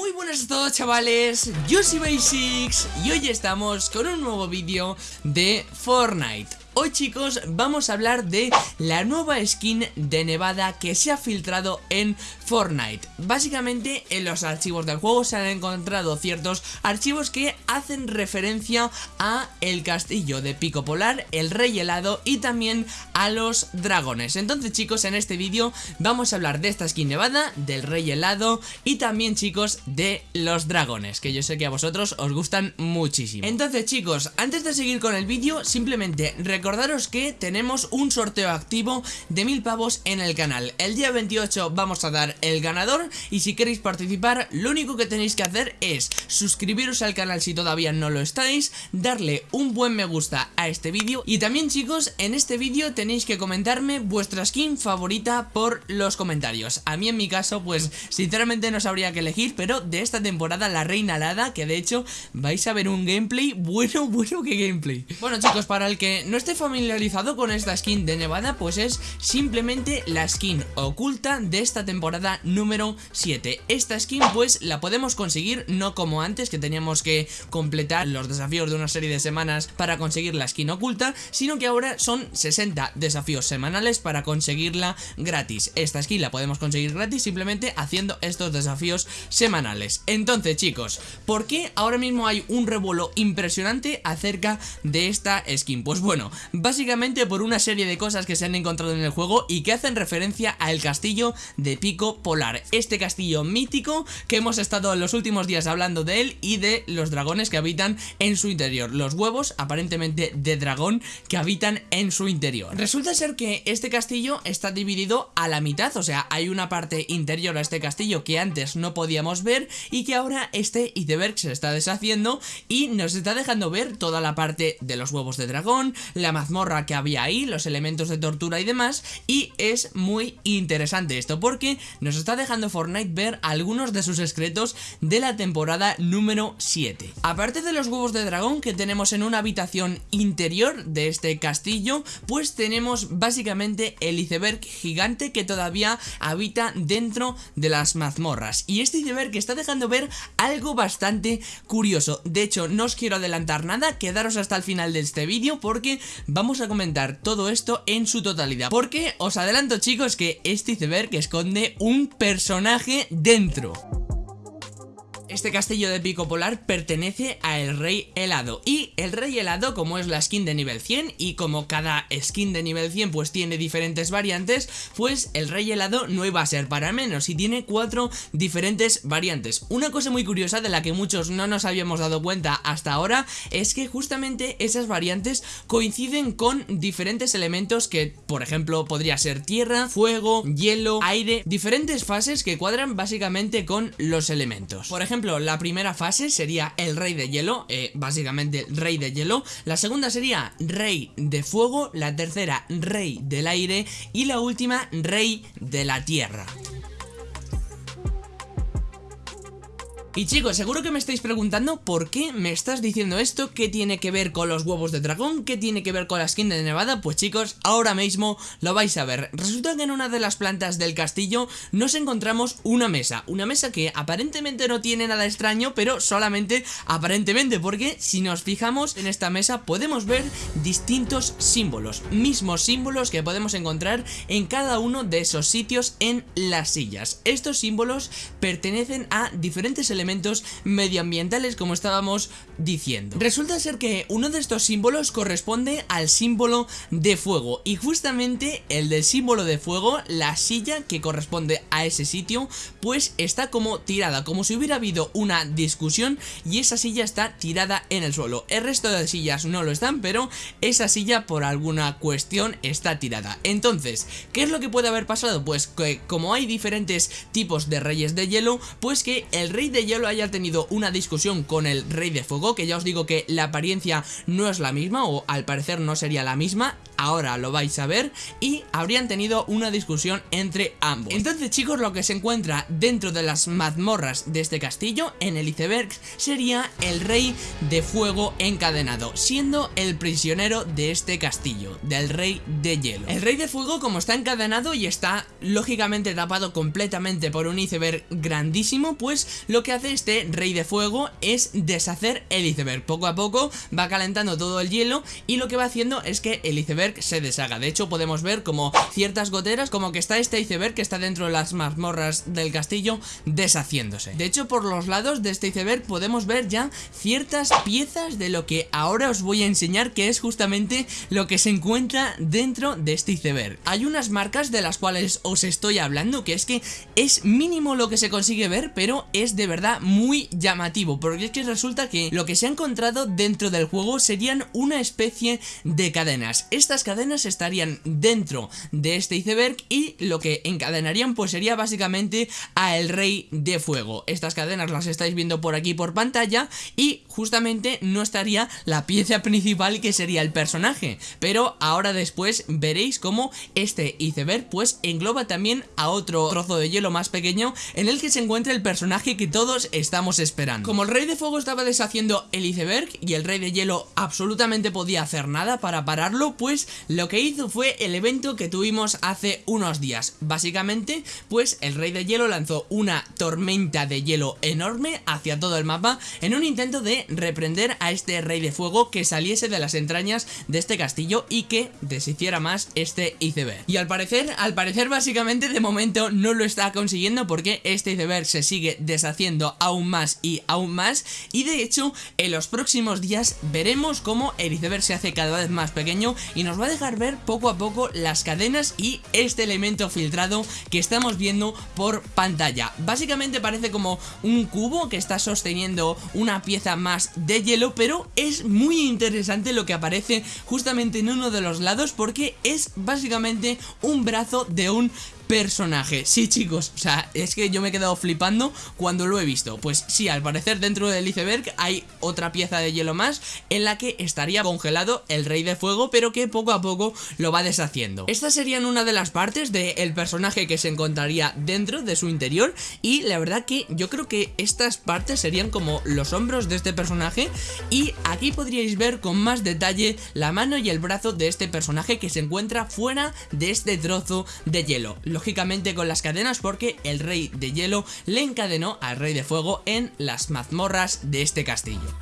Muy buenas a todos chavales, yo soy Basics y hoy estamos con un nuevo vídeo de Fortnite Hoy chicos vamos a hablar de la nueva skin de Nevada que se ha filtrado en Fortnite. Básicamente en los archivos del juego se han encontrado ciertos archivos que hacen referencia a el castillo de Pico Polar, el rey helado y también a los dragones. Entonces chicos en este vídeo vamos a hablar de esta skin Nevada, del rey helado y también chicos de los dragones Que yo sé que a vosotros os gustan muchísimo. Entonces chicos antes de seguir con el vídeo simplemente recordaros que tenemos un sorteo activo de mil pavos en el canal. El día 28 vamos a dar el ganador y si queréis participar lo único que tenéis que hacer es suscribiros al canal si todavía no lo estáis Darle un buen me gusta a este vídeo y también chicos en este vídeo tenéis que comentarme vuestra skin favorita por los comentarios. A mí en mi caso pues sinceramente no sabría qué elegir pero de esta temporada la reina alada que de hecho vais a ver un gameplay bueno bueno que gameplay. Bueno chicos para el que no esté familiarizado con esta skin de Nevada, pues es simplemente la skin oculta de esta temporada número 7. Esta skin pues la podemos conseguir no como antes que teníamos que completar los desafíos de una serie de semanas para conseguir la skin oculta, sino que ahora son 60 desafíos semanales para conseguirla gratis. Esta skin la podemos conseguir gratis simplemente haciendo estos desafíos semanales. Entonces chicos, ¿por qué ahora mismo hay un revuelo impresionante acerca de esta skin? Pues bueno, básicamente por una serie de cosas que se han encontrado en el juego y que hacen referencia al castillo de Pico Polar, este castillo mítico que hemos estado en los últimos días hablando de él y de los dragones que habitan en su interior, los huevos aparentemente de dragón que habitan en su interior. Resulta ser que este castillo está dividido a la mitad, o sea, hay una parte interior a este castillo que antes no podíamos ver y que ahora este iceberg se está deshaciendo y nos está dejando ver toda la parte de los huevos de dragón, mazmorra que había ahí, los elementos de tortura y demás y es muy interesante esto porque nos está dejando Fortnite ver algunos de sus secretos de la temporada número 7. Aparte de los huevos de dragón que tenemos en una habitación interior de este castillo, pues tenemos básicamente el iceberg gigante que todavía habita dentro de las mazmorras y este iceberg está dejando ver algo bastante curioso. De hecho, no os quiero adelantar nada, quedaros hasta el final de este vídeo porque vamos a comentar todo esto en su totalidad. Porque os adelanto chicos que este iceberg esconde un personaje dentro este castillo de pico polar pertenece a el rey helado. Y el rey helado como es la skin de nivel 100 y como cada skin de nivel 100 pues tiene diferentes variantes pues el rey helado no iba a ser para menos y tiene cuatro diferentes variantes. Una cosa muy curiosa de la que muchos no nos habíamos dado cuenta hasta ahora es que justamente esas variantes coinciden con diferentes elementos que por ejemplo podría ser tierra, fuego, hielo, aire diferentes fases que cuadran básicamente con los elementos. Por ejemplo la primera fase sería el rey de hielo, eh, básicamente rey de hielo. La segunda sería rey de fuego, la tercera rey del aire y la última rey de la tierra. Y chicos, seguro que me estáis preguntando por qué me estás diciendo esto, qué tiene que ver con los huevos de dragón, qué tiene que ver con la skin de Nevada, pues chicos, ahora mismo lo vais a ver. Resulta que en una de las plantas del castillo nos encontramos una mesa, una mesa que aparentemente no tiene nada extraño, pero solamente aparentemente, porque si nos fijamos en esta mesa podemos ver distintos símbolos, mismos símbolos que podemos encontrar en cada uno de esos sitios en las sillas. Estos símbolos pertenecen a diferentes elementos elementos medioambientales como estábamos diciendo. Resulta ser que uno de estos símbolos corresponde al símbolo de fuego y justamente el del símbolo de fuego, la silla que corresponde a ese sitio, pues está como tirada, como si hubiera habido una discusión y esa silla está tirada en el suelo. El resto de sillas no lo están, pero esa silla por alguna cuestión está tirada. Entonces, ¿qué es lo que puede haber pasado? Pues que como hay diferentes tipos de reyes de hielo, pues que el rey de lo haya tenido una discusión con el Rey de Fuego, que ya os digo que la apariencia no es la misma, o al parecer no sería la misma, ahora lo vais a ver y habrían tenido una discusión entre ambos. Entonces chicos lo que se encuentra dentro de las mazmorras de este castillo en el iceberg sería el rey de fuego encadenado, siendo el prisionero de este castillo, del rey de hielo. El rey de fuego como está encadenado y está lógicamente tapado completamente por un iceberg grandísimo, pues lo que hace este rey de fuego es deshacer el iceberg. Poco a poco va calentando todo el hielo y lo que va haciendo es que el iceberg se deshaga. De hecho podemos ver como ciertas goteras, como que está este iceberg que está dentro de las mazmorras del castillo deshaciéndose. De hecho por los lados de este iceberg podemos ver ya ciertas piezas de lo que ahora os voy a enseñar que es justamente lo que se encuentra dentro de este iceberg. Hay unas marcas de las cuales os estoy hablando que es que es mínimo lo que se consigue ver pero es de verdad muy llamativo porque es que resulta que lo que se ha encontrado dentro del juego serían una especie de cadenas. Estas cadenas estarían dentro de este iceberg y lo que encadenarían pues sería básicamente a el rey de fuego. Estas cadenas las estáis viendo por aquí por pantalla y justamente no estaría la pieza principal que sería el personaje. Pero ahora después veréis cómo este iceberg pues engloba también a otro trozo de hielo más pequeño en el que se encuentra el personaje que todos estamos esperando. Como el rey de fuego estaba deshaciendo el iceberg y el rey de hielo absolutamente podía hacer nada para pararlo, pues lo que hizo fue el evento que tuvimos hace unos días. Básicamente, pues el rey de hielo lanzó una tormenta de hielo enorme hacia todo el mapa en un intento de reprender a este rey de fuego que saliese de las entrañas de este castillo y que deshiciera más este iceberg. Y al parecer, al parecer básicamente de momento no lo está consiguiendo porque este iceberg se sigue deshaciendo aún más y aún más y de hecho en los próximos días veremos cómo el iceberg se hace cada vez más pequeño y nos va a dejar ver poco a poco las cadenas y este elemento filtrado que estamos viendo por pantalla. Básicamente parece como un cubo que está sosteniendo una pieza más de hielo, pero es muy interesante lo que aparece justamente en uno de los lados porque es básicamente un brazo de un personaje. Sí, chicos, o sea, es que yo me he quedado flipando cuando lo he visto. Pues sí, al parecer dentro del iceberg hay otra pieza de hielo más en la que estaría congelado el rey de fuego, pero que poco a poco lo va deshaciendo. Estas serían una de las partes del personaje que se encontraría dentro de su interior y la verdad que yo creo que estas partes serían como los hombros de este personaje y aquí podríais ver con más detalle la mano y el brazo de este personaje que se encuentra fuera de este trozo de hielo lógicamente con las cadenas porque el rey de hielo le encadenó al rey de fuego en las mazmorras de este castillo.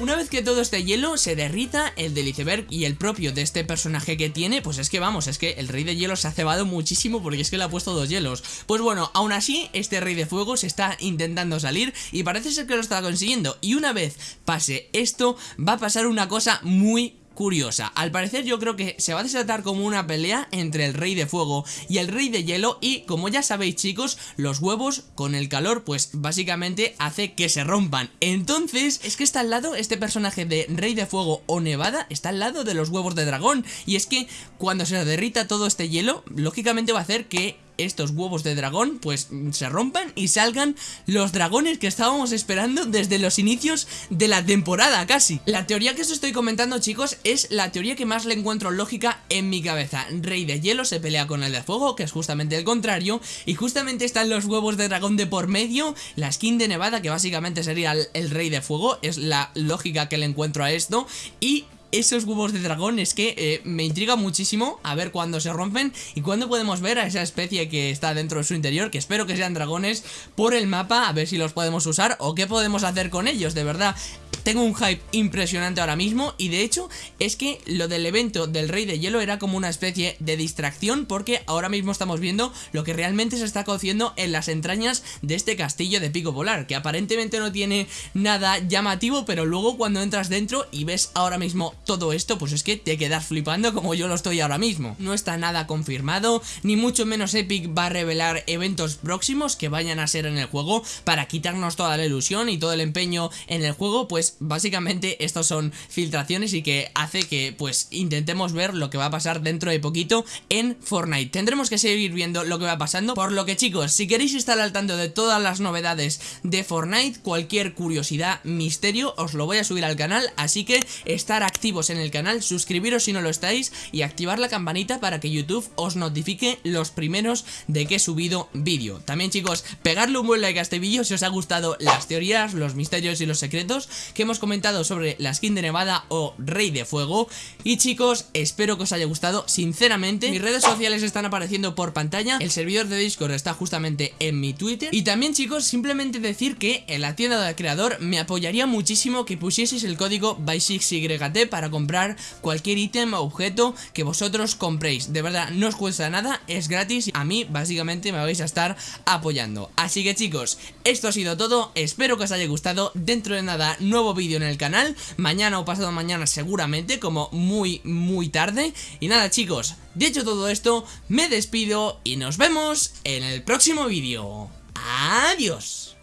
Una vez que todo este hielo se derrita, el del iceberg y el propio de este personaje que tiene, pues es que vamos, es que el rey de hielo se ha cebado muchísimo porque es que le ha puesto dos hielos. Pues bueno, aún así, este rey de fuego se está intentando salir y parece ser que lo está consiguiendo. Y una vez pase esto, va a pasar una cosa muy curiosa. Al parecer yo creo que se va a desatar como una pelea entre el rey de fuego y el rey de hielo y como ya sabéis chicos, los huevos con el calor pues básicamente hace que se rompan. Entonces es que está al lado este personaje de rey de fuego o nevada, está al lado de los huevos de dragón y es que cuando se derrita todo este hielo, lógicamente va a hacer que estos huevos de dragón pues se rompan y salgan los dragones que estábamos esperando desde los inicios de la temporada casi. La teoría que os estoy comentando chicos es la teoría que más le encuentro lógica en mi cabeza. Rey de hielo se pelea con el de fuego, que es justamente el contrario, y justamente están los huevos de dragón de por medio, la skin de nevada que básicamente sería el, el rey de fuego, es la lógica que le encuentro a esto, y esos huevos de dragón es que eh, me intriga muchísimo a ver cuándo se rompen y cuándo podemos ver a esa especie que está dentro de su interior, que espero que sean dragones, por el mapa, a ver si los podemos usar o qué podemos hacer con ellos, de verdad. Tengo un hype impresionante ahora mismo y de hecho es que lo del evento del Rey de Hielo era como una especie de distracción porque ahora mismo estamos viendo lo que realmente se está cociendo en las entrañas de este castillo de Pico Polar, que aparentemente no tiene nada llamativo, pero luego cuando entras dentro y ves ahora mismo todo esto, pues es que te quedas flipando como yo lo estoy ahora mismo. No está nada confirmado, ni mucho menos Epic va a revelar eventos próximos que vayan a ser en el juego para quitarnos toda la ilusión y todo el empeño en el juego, pues básicamente estos son filtraciones y que hace que pues intentemos ver lo que va a pasar dentro de poquito en Fortnite. Tendremos que seguir viendo lo que va pasando, por lo que chicos, si queréis estar al tanto de todas las novedades de Fortnite, cualquier curiosidad, misterio, os lo voy a subir al canal, así que estar activos en el canal, suscribiros si no lo estáis y activar la campanita para que YouTube os notifique los primeros de que he subido vídeo. También chicos, pegarle un buen like a este vídeo si os ha gustado las teorías, los misterios y los secretos que hemos comentado sobre la skin de Nevada o Rey de Fuego. Y chicos, espero que os haya gustado, sinceramente. Mis redes sociales están apareciendo por pantalla, el servidor de Discord está justamente en mi Twitter. Y también chicos, simplemente decir que en la tienda del creador me apoyaría muchísimo que pusieseis el código BY6YT para comprar cualquier ítem o objeto que vosotros compréis. De verdad, no os cuesta nada, es gratis. A mí básicamente me vais a estar apoyando. Así que chicos, esto ha sido todo. Espero que os haya gustado. Dentro de nada, vídeo en el canal. Mañana o pasado mañana seguramente, como muy, muy tarde. Y nada chicos, dicho todo esto, me despido y nos vemos en el próximo vídeo. Adiós.